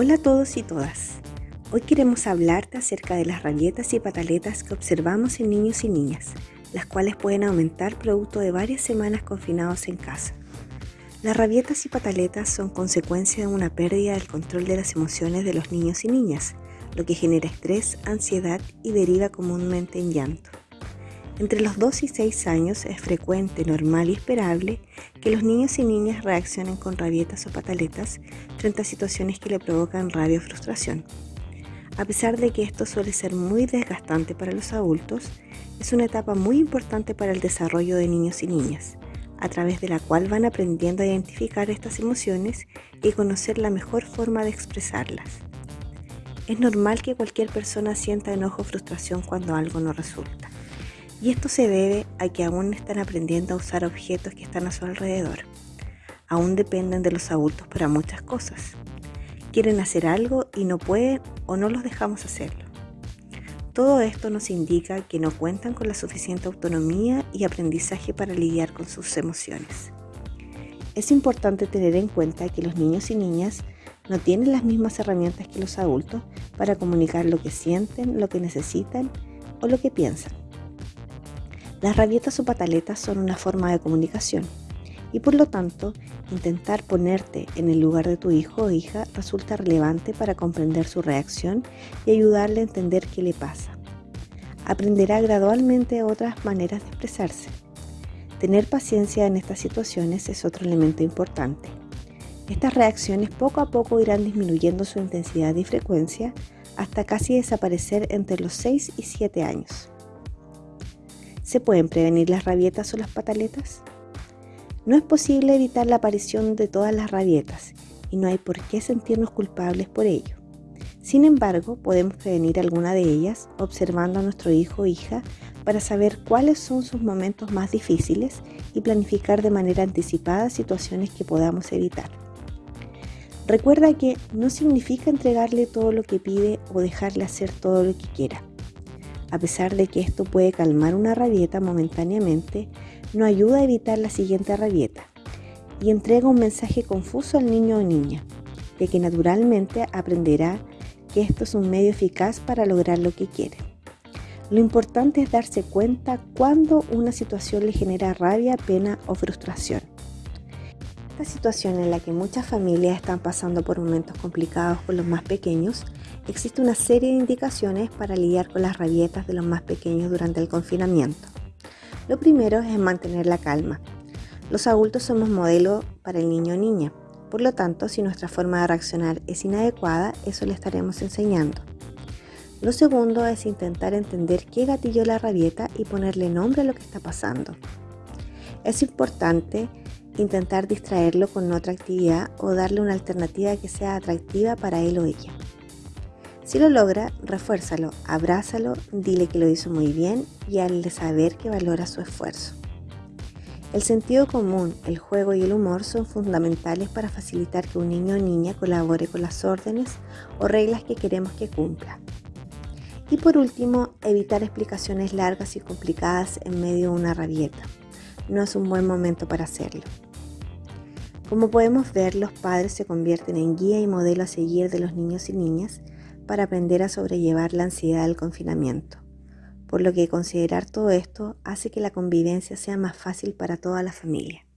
Hola a todos y todas. Hoy queremos hablarte acerca de las rabietas y pataletas que observamos en niños y niñas, las cuales pueden aumentar producto de varias semanas confinados en casa. Las rabietas y pataletas son consecuencia de una pérdida del control de las emociones de los niños y niñas, lo que genera estrés, ansiedad y deriva comúnmente en llanto. Entre los 2 y 6 años es frecuente, normal y esperable que los niños y niñas reaccionen con rabietas o pataletas frente a situaciones que le provocan rabia o frustración. A pesar de que esto suele ser muy desgastante para los adultos, es una etapa muy importante para el desarrollo de niños y niñas, a través de la cual van aprendiendo a identificar estas emociones y conocer la mejor forma de expresarlas. Es normal que cualquier persona sienta enojo o frustración cuando algo no resulta. Y esto se debe a que aún están aprendiendo a usar objetos que están a su alrededor. Aún dependen de los adultos para muchas cosas. Quieren hacer algo y no pueden o no los dejamos hacerlo. Todo esto nos indica que no cuentan con la suficiente autonomía y aprendizaje para lidiar con sus emociones. Es importante tener en cuenta que los niños y niñas no tienen las mismas herramientas que los adultos para comunicar lo que sienten, lo que necesitan o lo que piensan. Las rabietas o pataletas son una forma de comunicación y por lo tanto intentar ponerte en el lugar de tu hijo o hija resulta relevante para comprender su reacción y ayudarle a entender qué le pasa. Aprenderá gradualmente otras maneras de expresarse. Tener paciencia en estas situaciones es otro elemento importante. Estas reacciones poco a poco irán disminuyendo su intensidad y frecuencia hasta casi desaparecer entre los 6 y 7 años. ¿Se pueden prevenir las rabietas o las pataletas? No es posible evitar la aparición de todas las rabietas y no hay por qué sentirnos culpables por ello. Sin embargo, podemos prevenir alguna de ellas observando a nuestro hijo o hija para saber cuáles son sus momentos más difíciles y planificar de manera anticipada situaciones que podamos evitar. Recuerda que no significa entregarle todo lo que pide o dejarle hacer todo lo que quiera. A pesar de que esto puede calmar una rabieta momentáneamente, no ayuda a evitar la siguiente rabieta y entrega un mensaje confuso al niño o niña, de que naturalmente aprenderá que esto es un medio eficaz para lograr lo que quiere. Lo importante es darse cuenta cuando una situación le genera rabia, pena o frustración. Esta situación en la que muchas familias están pasando por momentos complicados con los más pequeños existe una serie de indicaciones para lidiar con las rabietas de los más pequeños durante el confinamiento. Lo primero es mantener la calma. Los adultos somos modelo para el niño o niña, por lo tanto, si nuestra forma de reaccionar es inadecuada, eso le estaremos enseñando. Lo segundo es intentar entender qué gatilló la rabieta y ponerle nombre a lo que está pasando. Es importante intentar distraerlo con otra actividad o darle una alternativa que sea atractiva para él o ella. Si lo logra, refuérzalo, abrázalo, dile que lo hizo muy bien y hazle saber que valora su esfuerzo. El sentido común, el juego y el humor son fundamentales para facilitar que un niño o niña colabore con las órdenes o reglas que queremos que cumpla. Y por último, evitar explicaciones largas y complicadas en medio de una rabieta. No es un buen momento para hacerlo. Como podemos ver, los padres se convierten en guía y modelo a seguir de los niños y niñas para aprender a sobrellevar la ansiedad del confinamiento, por lo que considerar todo esto hace que la convivencia sea más fácil para toda la familia.